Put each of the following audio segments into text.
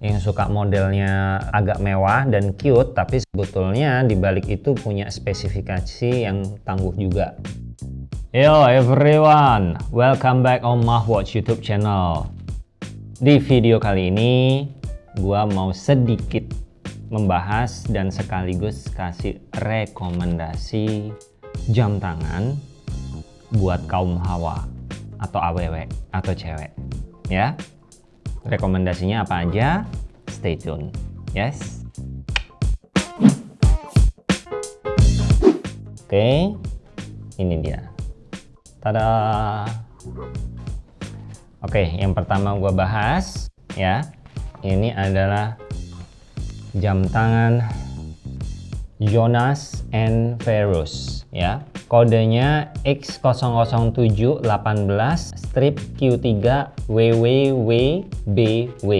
yang suka modelnya agak mewah dan cute tapi sebetulnya dibalik itu punya spesifikasi yang tangguh juga. Yo everyone, welcome back on Mahwatch YouTube channel. Di video kali ini, gua mau sedikit membahas dan sekaligus kasih rekomendasi jam tangan buat kaum hawa atau aww atau cewek ya rekomendasinya apa aja? Stay tune. Yes? Oke ini dia. Tada! Oke yang pertama gua bahas ya. Ini adalah jam tangan Jonas and Ferus ya kodenya X00718 strip Q3 WWWBW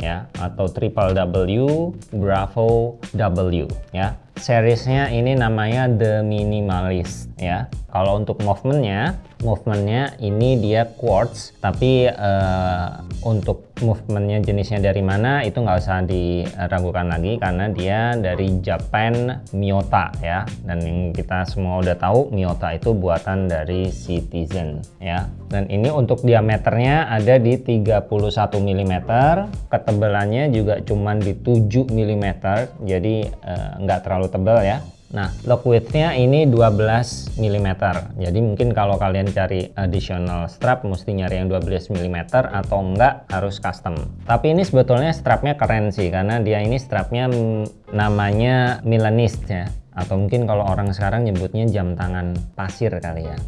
ya atau triple W Bravo W ya seriesnya ini namanya The Minimalist ya. Kalau untuk movementnya movementnya ini dia quartz tapi uh, untuk movementnya jenisnya dari mana itu nggak usah diragukan lagi karena dia dari Japan Miyota ya. Dan yang kita semua udah tahu Miyota itu buatan dari Citizen ya. Dan ini untuk diameternya ada di 31 mm ketebalannya juga cuman di 7 mm jadi uh, nggak terlalu tebal ya Nah, lock widthnya ini 12 mm. Jadi mungkin kalau kalian cari additional strap mesti nyari yang 12 mm atau enggak harus custom. Tapi ini sebetulnya strapnya keren sih karena dia ini strapnya namanya Milanist ya. Atau mungkin kalau orang sekarang nyebutnya jam tangan pasir kali ya.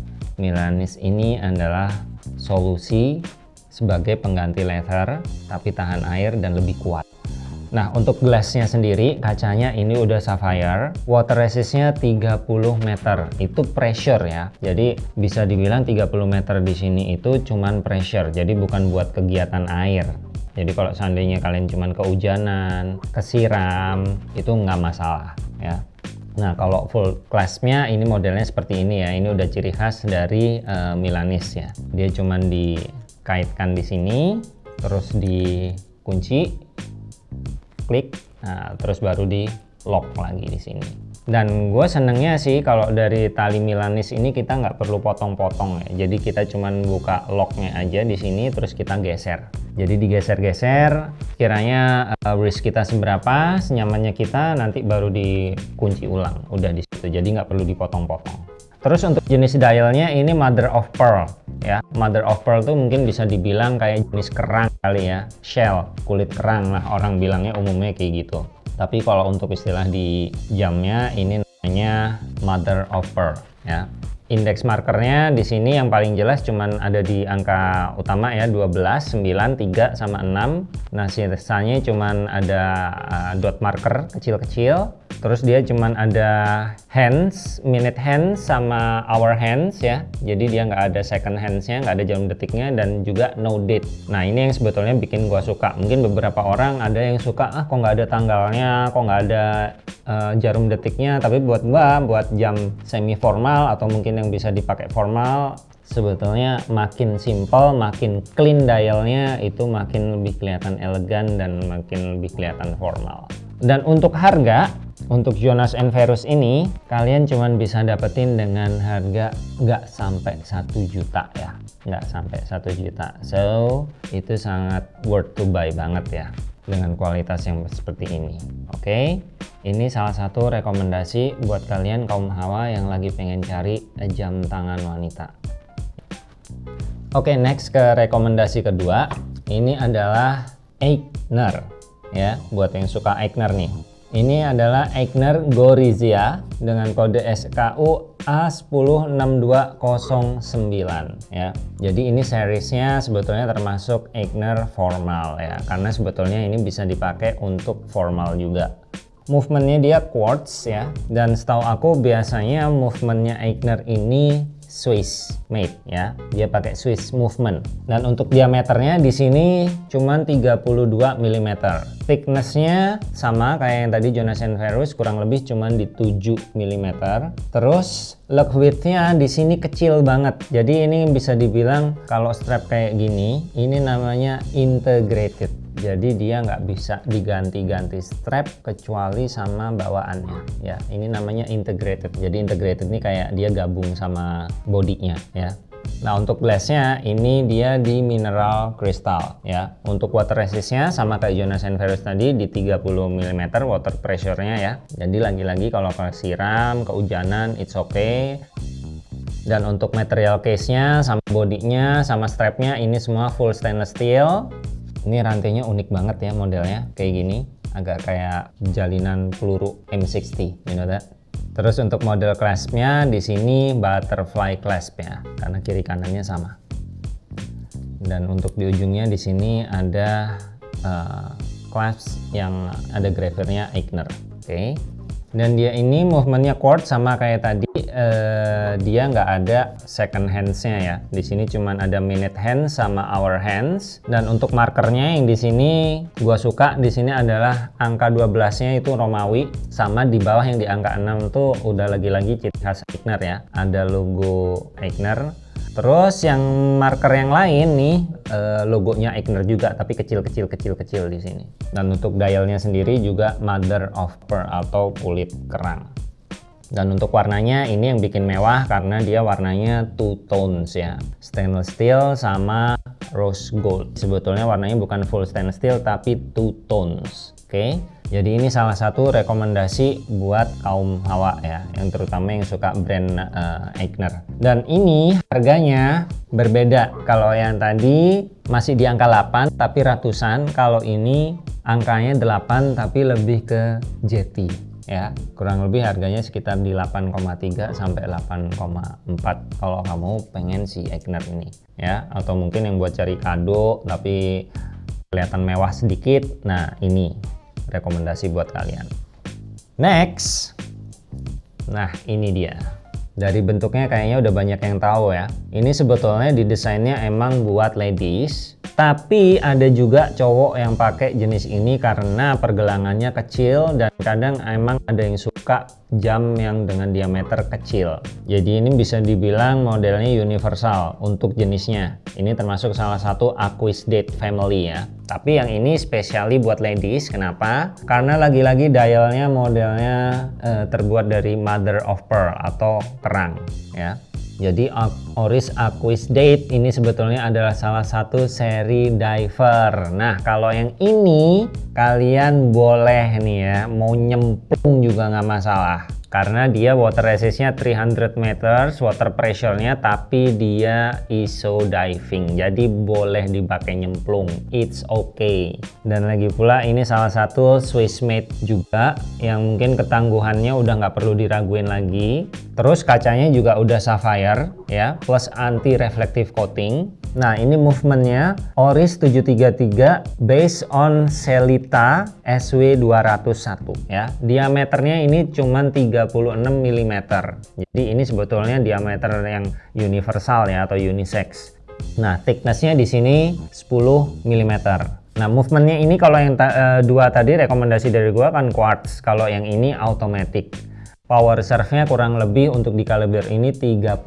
Milanist ini adalah solusi sebagai pengganti leather tapi tahan air dan lebih kuat. Nah untuk gelasnya sendiri kacanya ini udah sapphire water resistnya 30 meter. Itu pressure ya. Jadi bisa dibilang 30 meter di sini itu cuman pressure. Jadi bukan buat kegiatan air. Jadi kalau seandainya kalian cuman kehujanan kesiram itu nggak masalah ya. Nah kalau full classnya ini modelnya seperti ini ya. Ini udah ciri khas dari uh, Milanis ya. Dia cuman dikaitkan di sini terus dikunci klik. Nah, terus baru di lock lagi di sini. Dan gue senengnya sih kalau dari tali milanis ini kita nggak perlu potong-potong ya. Jadi kita cuman buka locknya aja di sini terus kita geser. Jadi digeser-geser kiranya uh, wrist kita seberapa senyamannya kita nanti baru dikunci ulang. Udah di situ jadi nggak perlu dipotong-potong. Terus untuk jenis dialnya ini mother of pearl ya. Mother of pearl tuh mungkin bisa dibilang kayak jenis kerang kali ya. Shell kulit kerang lah orang bilangnya umumnya kayak gitu. Tapi kalau untuk istilah di jamnya ini namanya mother of pearl ya indeks markernya di sini yang paling jelas cuman ada di angka utama ya 12 9 3 sama 6 nah sisanya cuman ada uh, dot marker kecil-kecil. Terus dia cuman ada hands minute hands sama hour hands ya. Jadi dia nggak ada second handsnya nggak ada jam detiknya dan juga no date. Nah ini yang sebetulnya bikin gua suka. Mungkin beberapa orang ada yang suka ah kok nggak ada tanggalnya? Kok nggak ada uh, jarum detiknya? Tapi buat gua buat jam semi formal atau mungkin yang bisa dipakai formal sebetulnya makin simple makin clean dialnya itu makin lebih kelihatan elegan dan makin lebih kelihatan formal. Dan untuk harga untuk Jonas Enverus ini kalian cuman bisa dapetin dengan harga nggak sampai satu juta ya. Nggak sampai satu juta. So itu sangat worth to buy banget ya dengan kualitas yang seperti ini. Oke okay? ini salah satu rekomendasi buat kalian kaum hawa yang lagi pengen cari jam tangan wanita. Oke okay, next ke rekomendasi kedua. Ini adalah Eigner ya. Buat yang suka Eigner nih ini adalah Eigner Gorizia dengan kode SKU A106209 ya. Jadi ini seriesnya sebetulnya termasuk Eigner formal ya. Karena sebetulnya ini bisa dipakai untuk formal juga. Movementnya dia quartz ya. Dan setahu aku biasanya movementnya Eigner ini Swiss made ya. Dia pakai Swiss movement. Dan untuk diameternya di sini cuma 32 mm. Thicknessnya sama kayak yang tadi Jonas Verus kurang lebih cuma di 7 mm. Terus lock widthnya di sini kecil banget. Jadi ini bisa dibilang kalau strap kayak gini, ini namanya integrated jadi dia nggak bisa diganti-ganti strap kecuali sama bawaannya ya ini namanya integrated jadi integrated ini kayak dia gabung sama bodinya ya Nah untuk glassnya ini dia di mineral crystal ya. Untuk water resistnya sama kayak Jonas Virus tadi di 30 mm water pressure-nya ya. Jadi lagi-lagi kalau siram, kehujanan, it's okay. Dan untuk material case-nya sama bodinya sama strapnya ini semua full stainless steel. Ini rantainya unik banget ya modelnya kayak gini. Agak kayak jalinan peluru M60, you know that? Terus untuk model claspnya di sini butterfly clasp ya, karena kiri kanannya sama. Dan untuk di ujungnya di sini ada uh, clasp yang ada gravernya Eigner. Oke. Okay dan dia ini movementnya quartz sama kayak tadi uh, dia nggak ada second handsnya ya. Di sini cuman ada minute hands sama hour hands. Dan untuk markernya yang di sini gua suka di sini adalah angka 12 nya itu Romawi sama di bawah yang di angka 6 tuh udah lagi-lagi ciri khas Eigner ya. Ada logo Eigner Terus yang marker yang lain nih eh, logonya Eigner juga tapi kecil-kecil kecil-kecil di sini. Dan untuk dialnya sendiri juga mother of pearl atau kulit kerang. Dan untuk warnanya ini yang bikin mewah karena dia warnanya two tones ya. Stainless steel sama rose gold. Sebetulnya warnanya bukan full stainless steel tapi two tones. Oke. Okay? Jadi ini salah satu rekomendasi buat kaum hawa ya, yang terutama yang suka brand uh, Eigner. Dan ini harganya berbeda. Kalau yang tadi masih di angka 8 tapi ratusan, kalau ini angkanya 8 tapi lebih ke jeti ya. Kurang lebih harganya sekitar di 8,3 sampai 8,4 kalau kamu pengen si Eigner ini ya. Atau mungkin yang buat cari kado tapi kelihatan mewah sedikit. Nah ini rekomendasi buat kalian. Next, nah ini dia. Dari bentuknya kayaknya udah banyak yang tahu ya. Ini sebetulnya didesainnya emang buat ladies, tapi ada juga cowok yang pakai jenis ini karena pergelangannya kecil dan kadang emang ada yang suka jam yang dengan diameter kecil. Jadi ini bisa dibilang modelnya universal untuk jenisnya. Ini termasuk salah satu Aquisdate family ya. Tapi yang ini spesiali buat ladies. Kenapa? Karena lagi-lagi dialnya modelnya eh, terbuat dari mother of pearl atau kerang ya. Jadi Oris Aquis Date ini sebetulnya adalah salah satu seri diver. Nah kalau yang ini kalian boleh nih ya mau nyemplung juga nggak masalah karena dia water resistnya 300 meters water pressure-nya tapi dia ISO diving. Jadi boleh dipakai nyemplung. It's okay. Dan lagi pula ini salah satu Swiss made juga yang mungkin ketangguhannya udah nggak perlu diraguin lagi. Terus kacanya juga udah sapphire ya plus anti reflective coating. Nah ini movementnya Oris 733 based on Selita SW201 ya. Diameternya ini cuma 36 mm. Jadi ini sebetulnya diameter yang universal ya atau unisex. Nah thicknessnya di sini 10 mm. Nah movementnya ini kalau yang ta uh, dua tadi rekomendasi dari gua kan quartz. Kalau yang ini automatic power reserve-nya kurang lebih untuk di kaliber ini 38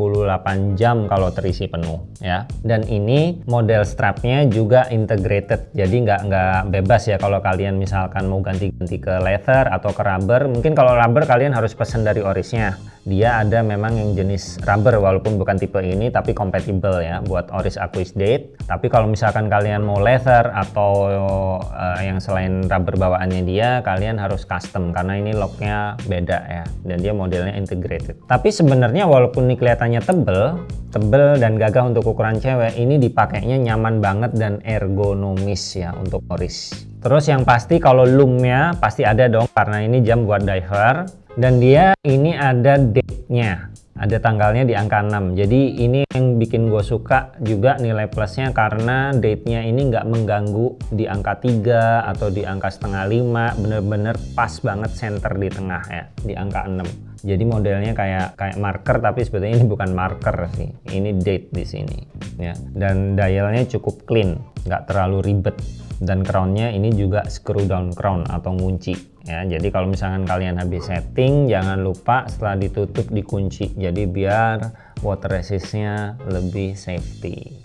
jam kalau terisi penuh ya. Dan ini model strapnya juga integrated jadi nggak nggak bebas ya kalau kalian misalkan mau ganti-ganti ke leather atau ke rubber. Mungkin kalau rubber kalian harus pesan dari orisnya dia ada memang yang jenis rubber walaupun bukan tipe ini tapi compatible ya buat Oris Aquis Date. Tapi kalau misalkan kalian mau leather atau uh, yang selain rubber bawaannya dia kalian harus custom karena ini locknya beda ya dan dia modelnya integrated. Tapi sebenarnya walaupun ini kelihatannya tebel tebel dan gagah untuk ukuran cewek ini dipakainya nyaman banget dan ergonomis ya untuk Oris. Terus yang pasti kalau loomnya pasti ada dong karena ini jam buat diver dan dia ini ada date-nya. Ada tanggalnya di angka 6 jadi ini yang bikin gue suka juga nilai plusnya karena date-nya ini nggak mengganggu di angka 3 atau di angka setengah 5 bener-bener pas banget center di tengah ya di angka 6 jadi modelnya kayak kayak marker tapi sebetulnya ini bukan marker sih. Ini date di sini ya. Dan dialnya cukup clean nggak terlalu ribet. Dan crownnya ini juga screw down crown atau ngunci ya jadi kalau misalkan kalian habis setting jangan lupa setelah ditutup dikunci. Jadi biar water resistnya lebih safety.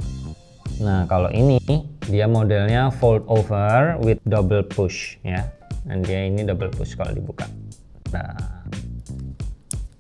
Nah kalau ini dia modelnya fold over with double push ya. Dan dia ini double push kalau dibuka. Nah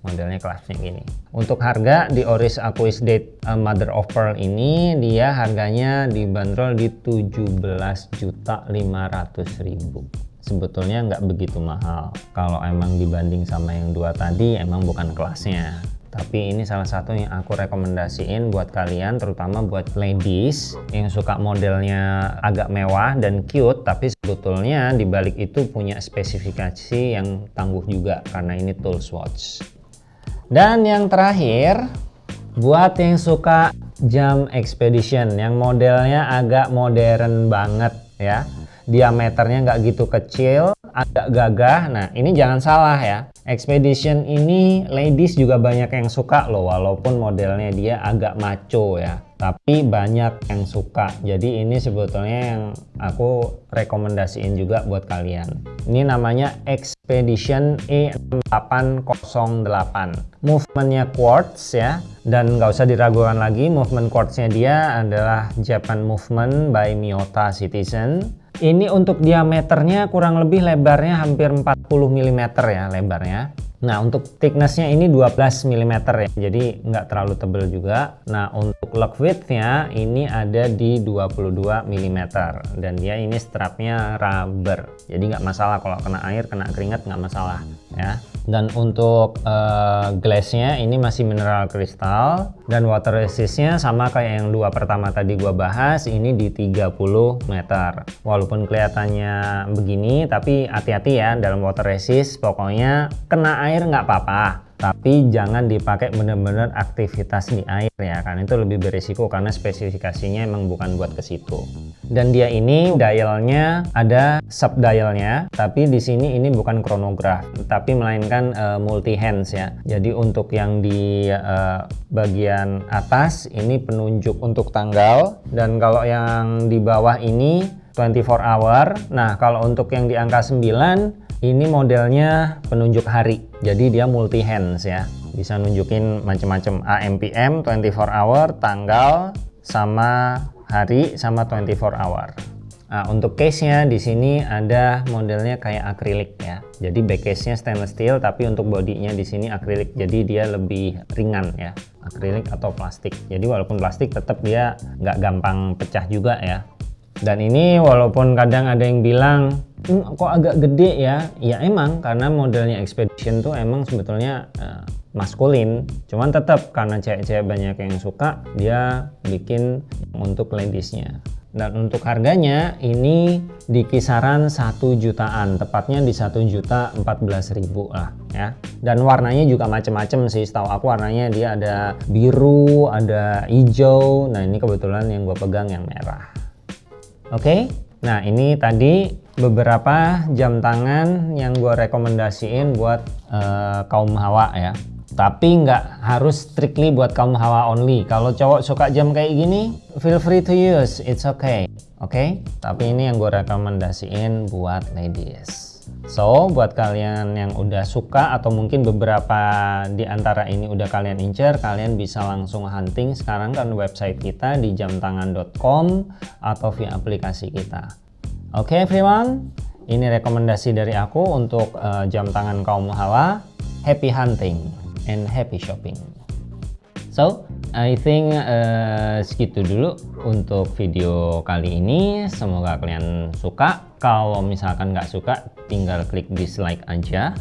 modelnya kelasnya gini. Untuk harga di Oris Aquis Date uh, Mother of Pearl ini dia harganya dibanderol di 17.500.000 sebetulnya nggak begitu mahal. Kalau emang dibanding sama yang dua tadi emang bukan kelasnya. Tapi ini salah satu yang aku rekomendasiin buat kalian terutama buat ladies yang suka modelnya agak mewah dan cute tapi sebetulnya dibalik itu punya spesifikasi yang tangguh juga karena ini tools watch. Dan yang terakhir buat yang suka jam expedition yang modelnya agak modern banget ya diameternya nggak gitu kecil agak gagah. Nah ini jangan salah ya. Expedition ini ladies juga banyak yang suka loh walaupun modelnya dia agak maco ya. Tapi banyak yang suka. Jadi ini sebetulnya yang aku rekomendasiin juga buat kalian. Ini namanya Expedition E6808. Movementnya quartz ya. Dan nggak usah diragukan lagi movement quartznya dia adalah Japan movement by Miyota Citizen ini untuk diameternya kurang lebih lebarnya hampir 40 mm ya lebarnya. Nah untuk thicknessnya ini 12 mm ya jadi nggak terlalu tebal juga. Nah untuk lock widthnya ini ada di 22 mm dan dia ini strapnya rubber. Jadi nggak masalah kalau kena air kena keringat nggak masalah ya dan untuk uh, glassnya ini masih mineral kristal. Dan water resistnya sama kayak yang dua pertama tadi gua bahas ini di 30 meter. Walaupun kelihatannya begini tapi hati-hati ya dalam water resist. Pokoknya kena air nggak apa-apa tapi jangan dipakai benar-benar aktivitas di air ya karena itu lebih berisiko karena spesifikasinya emang bukan buat ke situ. Dan dia ini dialnya ada sub dialnya tapi di sini ini bukan chronograph tapi melainkan uh, multi hands ya. Jadi untuk yang di uh, bagian atas ini penunjuk untuk tanggal dan kalau yang di bawah ini 24 hour nah kalau untuk yang di angka 9 ini modelnya penunjuk hari, jadi dia multi hands ya. Bisa nunjukin macam-macam AMPM 24 hour, tanggal, sama hari, sama 24 hour. Nah, untuk case-nya di sini ada modelnya kayak akrilik ya. Jadi back case-nya stainless steel, tapi untuk bodinya di sini akrilik. Jadi dia lebih ringan ya, akrilik atau plastik. Jadi walaupun plastik, tetap dia nggak gampang pecah juga ya. Dan ini walaupun kadang ada yang bilang hmm, kok agak gede ya? Ya emang karena modelnya Expedition tuh emang sebetulnya uh, maskulin. Cuman tetap karena cewek-cewek banyak yang suka dia bikin untuk ladiesnya. Dan untuk harganya ini di kisaran satu jutaan. Tepatnya di satu juta empat belas ribu lah ya. Dan warnanya juga macam-macam sih. Setahu aku warnanya dia ada biru ada hijau. Nah ini kebetulan yang gue pegang yang merah oke okay? nah ini tadi beberapa jam tangan yang gue rekomendasiin buat uh, kaum hawa ya tapi nggak harus strictly buat kaum hawa only kalau cowok suka jam kayak gini feel free to use it's okay oke okay? tapi ini yang gue rekomendasiin buat ladies So, buat kalian yang udah suka atau mungkin beberapa di antara ini udah kalian incer, kalian bisa langsung hunting sekarang kan website kita di jamtangan.com atau via aplikasi kita. Oke okay, everyone, ini rekomendasi dari aku untuk uh, jam tangan kaum hawa. Happy hunting and happy shopping. So, I think uh, segitu dulu untuk video kali ini. Semoga kalian suka. Kalau misalkan nggak suka, tinggal klik dislike aja.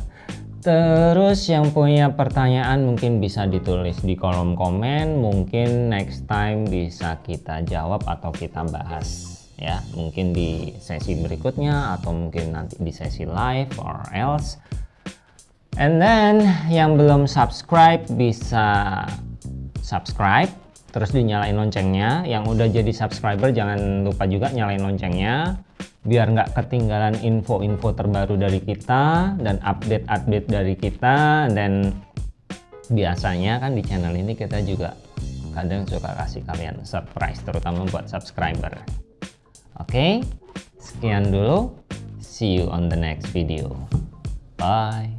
Terus yang punya pertanyaan mungkin bisa ditulis di kolom komen. Mungkin next time bisa kita jawab atau kita bahas ya. Mungkin di sesi berikutnya atau mungkin nanti di sesi live or else. And then yang belum subscribe bisa subscribe. Terus dinyalain loncengnya. Yang udah jadi subscriber jangan lupa juga nyalain loncengnya biar nggak ketinggalan info-info terbaru dari kita dan update-update dari kita dan biasanya kan di channel ini kita juga kadang suka kasih kalian surprise terutama buat subscriber Oke, sekian dulu. See you on the next video. Bye.